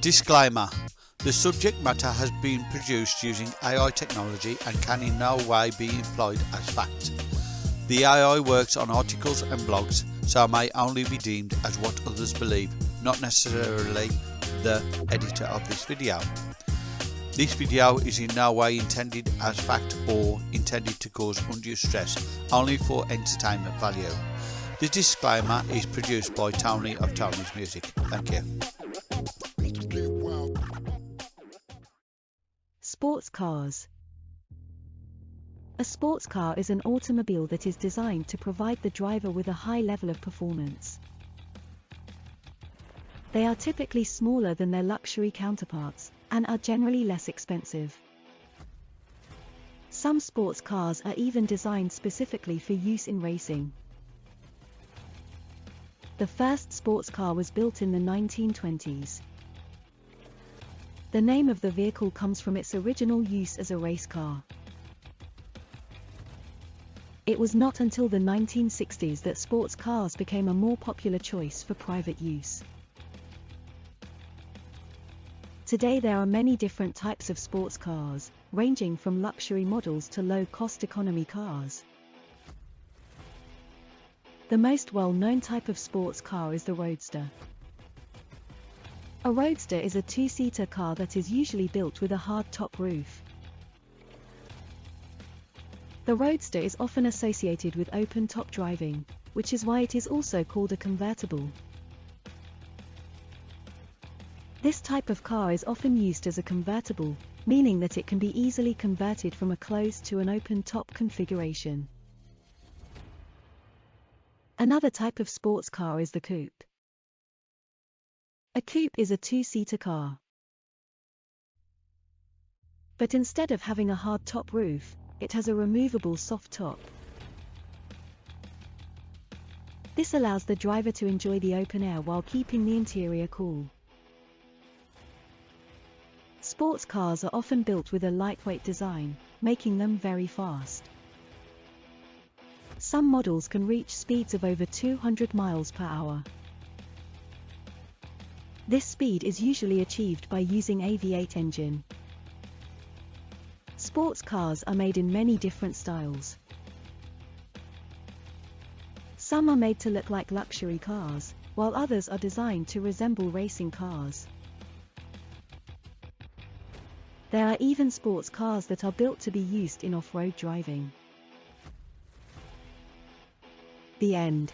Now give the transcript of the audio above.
Disclaimer The subject matter has been produced using AI technology and can in no way be employed as fact. The AI works on articles and blogs, so may only be deemed as what others believe, not necessarily the editor of this video. This video is in no way intended as fact or intended to cause undue stress, only for entertainment value. The disclaimer is produced by Tony of Tony's Music. Thank you. Sports cars. A sports car is an automobile that is designed to provide the driver with a high level of performance. They are typically smaller than their luxury counterparts, and are generally less expensive. Some sports cars are even designed specifically for use in racing. The first sports car was built in the 1920s. The name of the vehicle comes from its original use as a race car. It was not until the 1960s that sports cars became a more popular choice for private use. Today there are many different types of sports cars, ranging from luxury models to low-cost economy cars. The most well-known type of sports car is the Roadster. A Roadster is a two-seater car that is usually built with a hard-top roof. The Roadster is often associated with open-top driving, which is why it is also called a convertible. This type of car is often used as a convertible, meaning that it can be easily converted from a closed to an open-top configuration. Another type of sports car is the coupe. A coupe is a two-seater car. But instead of having a hard top roof, it has a removable soft top. This allows the driver to enjoy the open air while keeping the interior cool. Sports cars are often built with a lightweight design, making them very fast. Some models can reach speeds of over 200 miles per hour. This speed is usually achieved by using a V8 engine. Sports cars are made in many different styles. Some are made to look like luxury cars, while others are designed to resemble racing cars. There are even sports cars that are built to be used in off-road driving. The end.